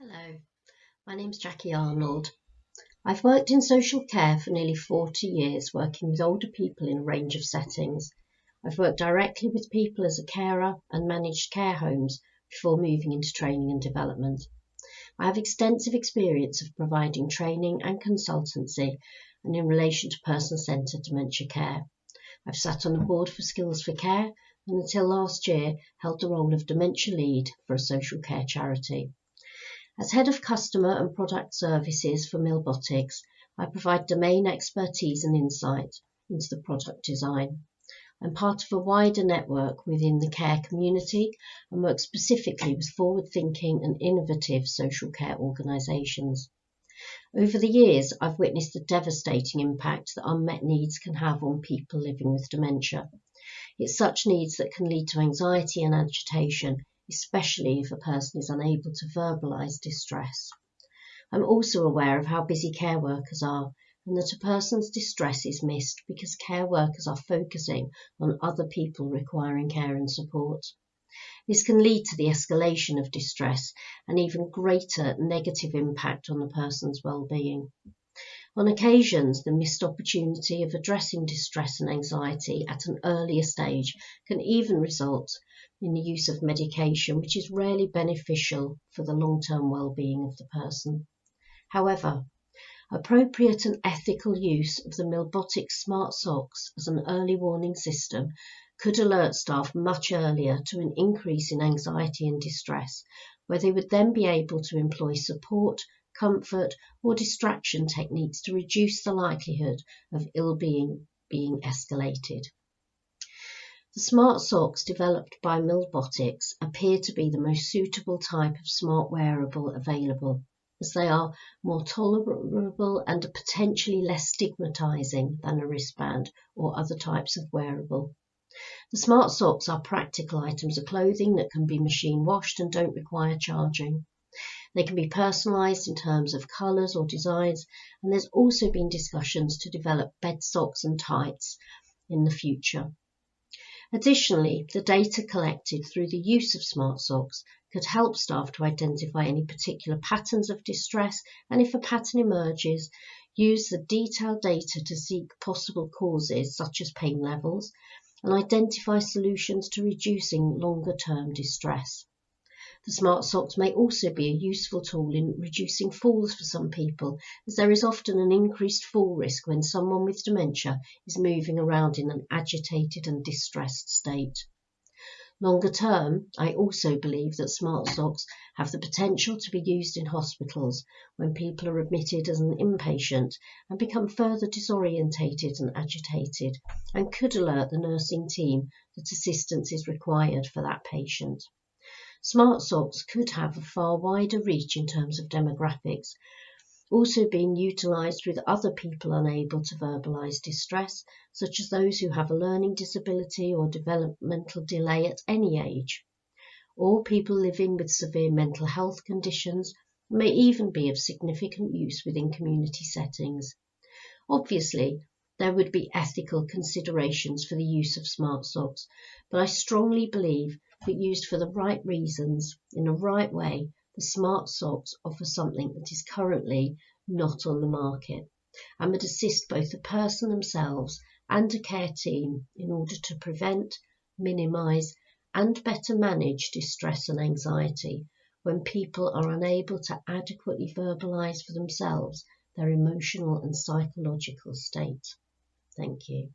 Hello, my name's Jackie Arnold. I've worked in social care for nearly 40 years, working with older people in a range of settings. I've worked directly with people as a carer and managed care homes before moving into training and development. I have extensive experience of providing training and consultancy and in relation to person-centred dementia care. I've sat on the board for Skills for Care and until last year held the role of dementia lead for a social care charity. As Head of Customer and Product Services for Milbotix, I provide domain expertise and insight into the product design. I'm part of a wider network within the care community and work specifically with forward-thinking and innovative social care organisations. Over the years, I've witnessed the devastating impact that unmet needs can have on people living with dementia. It's such needs that can lead to anxiety and agitation especially if a person is unable to verbalise distress. I'm also aware of how busy care workers are and that a person's distress is missed because care workers are focusing on other people requiring care and support. This can lead to the escalation of distress and even greater negative impact on the person's well-being. On occasions, the missed opportunity of addressing distress and anxiety at an earlier stage can even result in the use of medication, which is rarely beneficial for the long-term well-being of the person. However, appropriate and ethical use of the Milbotic Smart Socks as an early warning system could alert staff much earlier to an increase in anxiety and distress, where they would then be able to employ support, comfort, or distraction techniques to reduce the likelihood of ill-being being escalated. The smart socks developed by Milbotix appear to be the most suitable type of smart wearable available, as they are more tolerable and potentially less stigmatizing than a wristband or other types of wearable. The smart socks are practical items of clothing that can be machine washed and don't require charging. They can be personalized in terms of colors or designs, and there's also been discussions to develop bed socks and tights in the future. Additionally, the data collected through the use of smart socks could help staff to identify any particular patterns of distress and if a pattern emerges, use the detailed data to seek possible causes such as pain levels and identify solutions to reducing longer term distress. The smart socks may also be a useful tool in reducing falls for some people, as there is often an increased fall risk when someone with dementia is moving around in an agitated and distressed state. Longer term, I also believe that smart socks have the potential to be used in hospitals when people are admitted as an inpatient and become further disorientated and agitated and could alert the nursing team that assistance is required for that patient. Smart socks could have a far wider reach in terms of demographics, also being utilised with other people unable to verbalise distress, such as those who have a learning disability or developmental delay at any age, or people living with severe mental health conditions, may even be of significant use within community settings. Obviously, there would be ethical considerations for the use of smart socks, but I strongly believe that used for the right reasons, in the right way, the smart socks offer something that is currently not on the market and would assist both the person themselves and a care team in order to prevent, minimise and better manage distress and anxiety when people are unable to adequately verbalise for themselves their emotional and psychological state. Thank you.